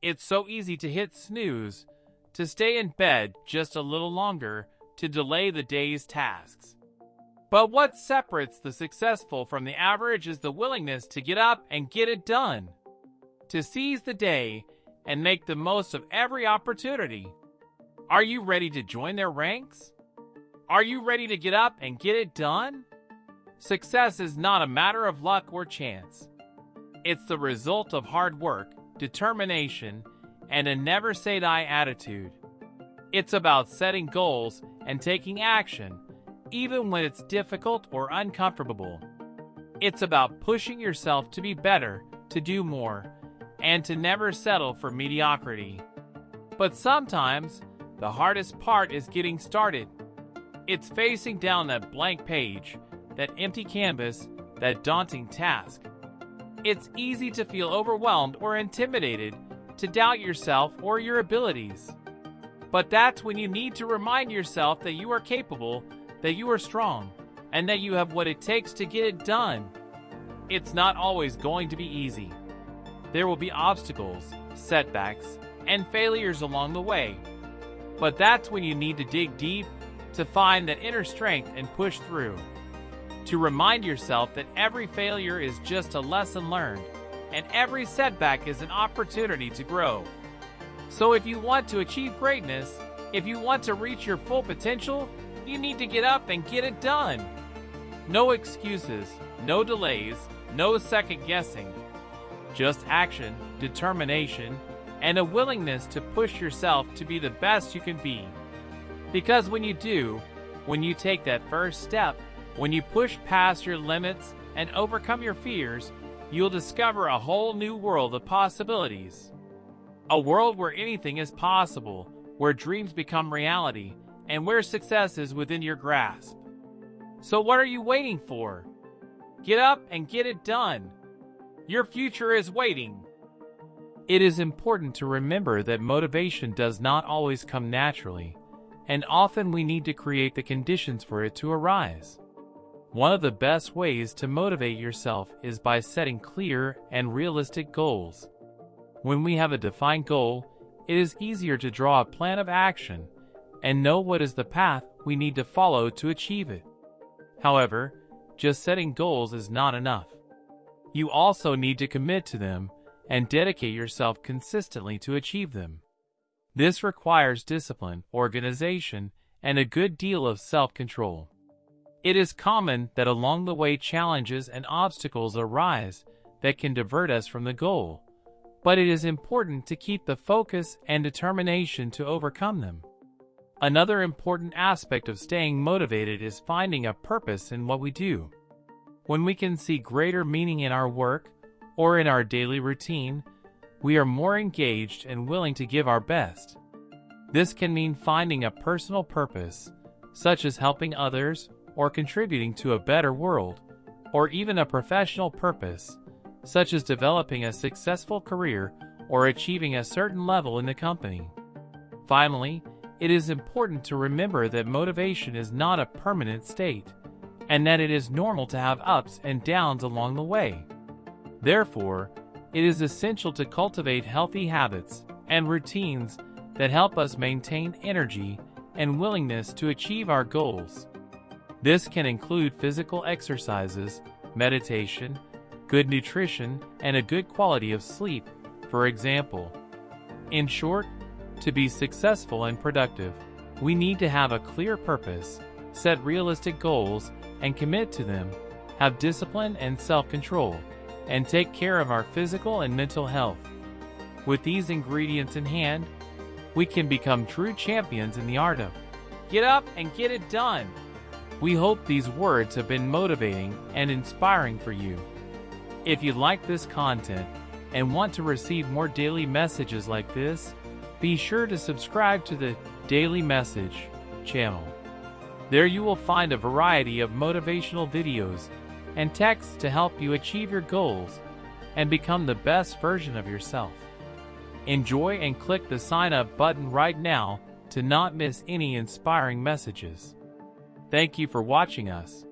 It's so easy to hit snooze, to stay in bed just a little longer, to delay the day's tasks. But what separates the successful from the average is the willingness to get up and get it done, to seize the day and make the most of every opportunity. Are you ready to join their ranks? Are you ready to get up and get it done? Success is not a matter of luck or chance. It's the result of hard work, determination, and a never say die attitude. It's about setting goals and taking action, even when it's difficult or uncomfortable. It's about pushing yourself to be better, to do more, and to never settle for mediocrity. But sometimes, the hardest part is getting started. It's facing down that blank page, that empty canvas, that daunting task. It's easy to feel overwhelmed or intimidated, to doubt yourself or your abilities. But that's when you need to remind yourself that you are capable, that you are strong, and that you have what it takes to get it done. It's not always going to be easy. There will be obstacles, setbacks, and failures along the way. But that's when you need to dig deep to find that inner strength and push through. To remind yourself that every failure is just a lesson learned, and every setback is an opportunity to grow. So if you want to achieve greatness, if you want to reach your full potential, you need to get up and get it done. No excuses, no delays, no second guessing. Just action, determination, and a willingness to push yourself to be the best you can be. Because when you do, when you take that first step, when you push past your limits and overcome your fears, you'll discover a whole new world of possibilities. A world where anything is possible, where dreams become reality, and where success is within your grasp. So what are you waiting for? Get up and get it done. Your future is waiting. It is important to remember that motivation does not always come naturally, and often we need to create the conditions for it to arise. One of the best ways to motivate yourself is by setting clear and realistic goals. When we have a defined goal, it is easier to draw a plan of action and know what is the path we need to follow to achieve it. However, just setting goals is not enough. You also need to commit to them and dedicate yourself consistently to achieve them. This requires discipline, organization, and a good deal of self-control. It is common that along the way challenges and obstacles arise that can divert us from the goal, but it is important to keep the focus and determination to overcome them. Another important aspect of staying motivated is finding a purpose in what we do. When we can see greater meaning in our work, or in our daily routine, we are more engaged and willing to give our best. This can mean finding a personal purpose, such as helping others or contributing to a better world, or even a professional purpose, such as developing a successful career or achieving a certain level in the company. Finally, it is important to remember that motivation is not a permanent state, and that it is normal to have ups and downs along the way. Therefore, it is essential to cultivate healthy habits and routines that help us maintain energy and willingness to achieve our goals. This can include physical exercises, meditation, good nutrition, and a good quality of sleep, for example. In short, to be successful and productive, we need to have a clear purpose, set realistic goals, and commit to them, have discipline and self-control and take care of our physical and mental health. With these ingredients in hand, we can become true champions in the art of get up and get it done. We hope these words have been motivating and inspiring for you. If you like this content and want to receive more daily messages like this, be sure to subscribe to the Daily Message channel. There you will find a variety of motivational videos and texts to help you achieve your goals and become the best version of yourself. Enjoy and click the sign up button right now to not miss any inspiring messages. Thank you for watching us.